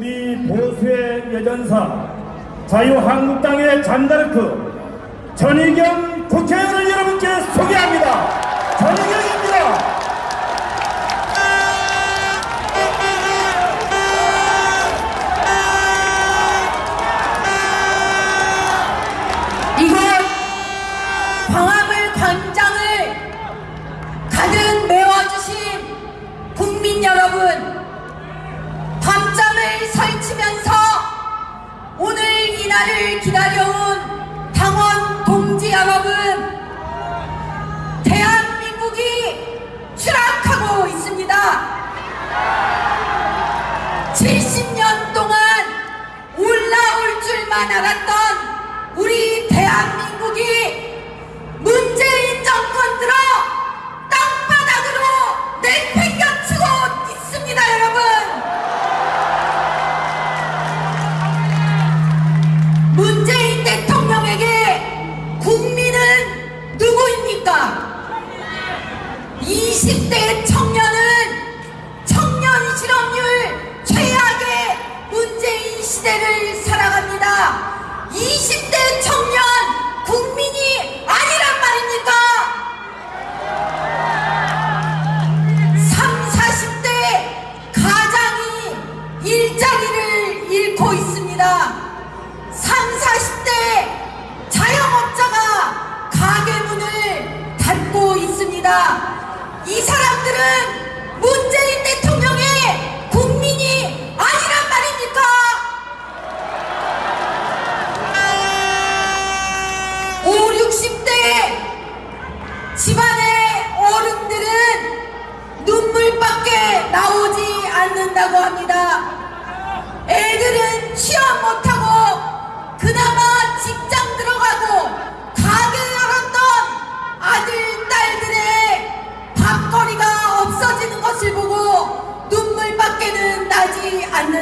우리 보수의 여전사 자유한국당의 잔다르크 전희경 국회의원을 여러분께 소개합니다. 전희경 설치면서 오늘 이 날을 기다려온 당원 동지 여러분 대한민국이 추락하고 있습니다. 70년 동안 올라올 줄만 알았던 20대 청년은 청년 실업률 최악의 문재인 시대를 살아갑니다. 20대 청년 국민이 아니 문재인 대통령의 국민이 아니란 말입니까? 5, 60대 집안의 어른들은 눈물밖에 나오지 않는다고 합니다. 애들은 취업 못하고 그나마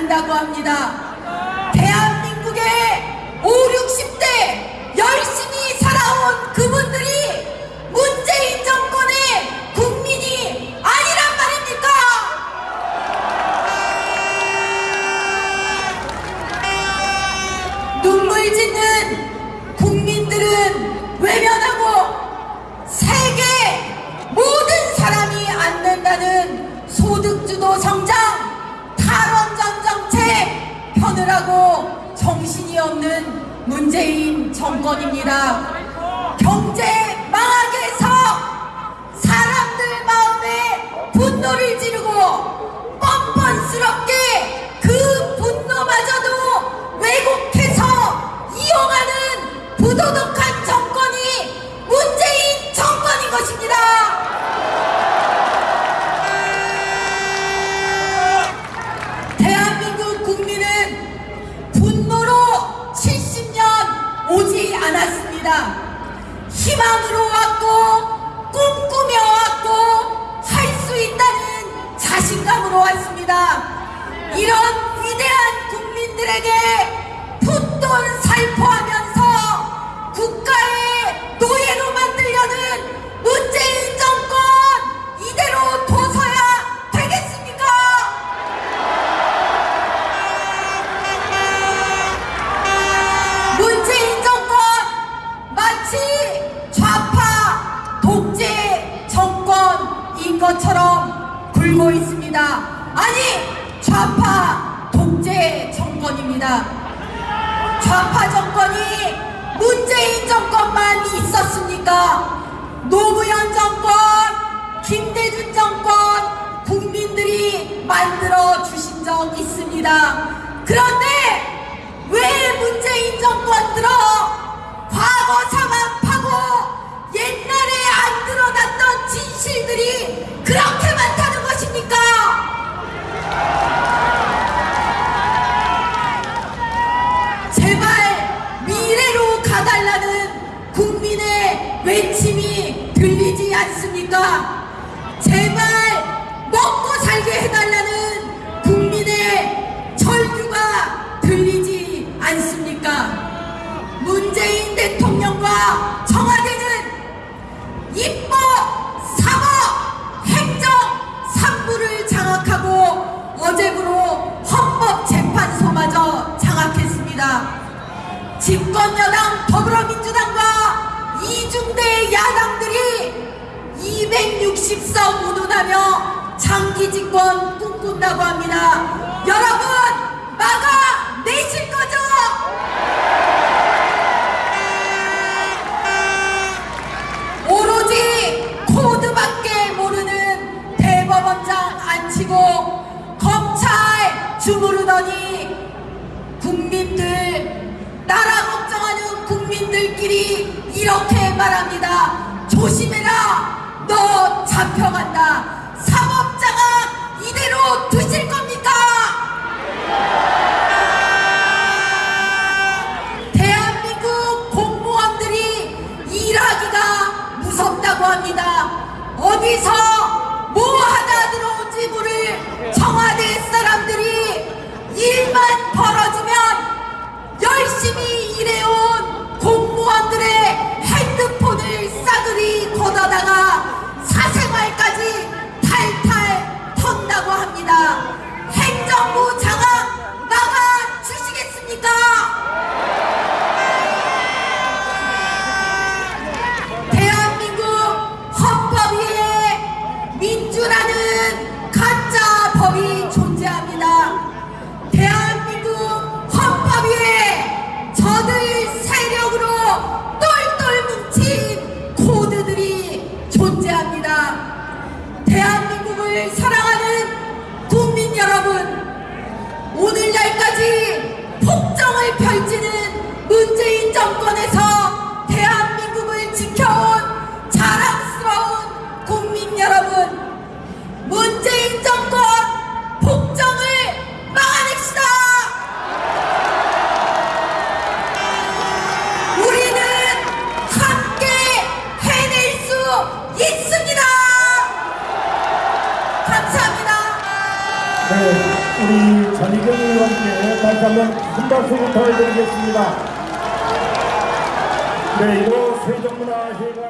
않는다고 합니다. 대한민국의 5, 60대 열심히 살아온 그분들이 문재인 정권의 국민이 아니란 말입니까? 눈물 짓는 국민들은 외면하고 세계 모든 사람이 안된다는 소득주도 성장 편을 하고 정신이 없는 문재인 정권입니다. 경제 해서 사람들 마음에 분노를 지르고 뻔뻔스럽게 자신감으로 왔습니다. 이런 위대한 국민들에게 풋돈 살포하면서 국가의 노예로 만들려는 문재인 정권 이대로 둬서야 되겠습니까? 문재인 정권 마치 좌파 독재 정권인 것처럼 굴고 있습니다. 아니 좌파 독재 정권입니다. 좌파 정권이 문재인 정권만 있었습니까? 노무현 정권, 김대중 정권 국민들이 만들어 주신 적 있습니다. 그런데 왜 문재인 정권 들어 과거 외침이 들리지 않습니까? 제발 먹고 살게 해달라는 국민의 철규가 들리지 않습니까? 문재인 대통령과 청와대는 입법, 사법, 행정, 산부를 장악하고 어제부로 헌법재판소마저 장악했습니다. 집권여당 더불어민주당과 이중대 야당들이 260석 운운하며 장기 집권 꿈꾼다고 합니다. 여러분 막아 내실 거죠? 오로지 코드밖에 모르는 대법원장 앉히고 검찰 주무르더니 국민들 걱정하는 국민들끼리 이렇게 말합니다. 조심해라. 너 잡혀간다. 사법장악 이대로 두실 겁니까? 대한민국 공무원들이 일하기가 무섭다고 합니다. 어디서 법이 존재합니다. 대한민국 헌법 위에 저들 세력으로 똘똘 뭉친 코드들이 존재합니다. 대한민국을 사랑하는 국민 여러분, 오늘날까지 폭정을 펼치는 문재인 정권에서 우리 전희경 의원께 다시 한번 큰 박수 부탁드리겠습니다. 네, 이거 세종문화회관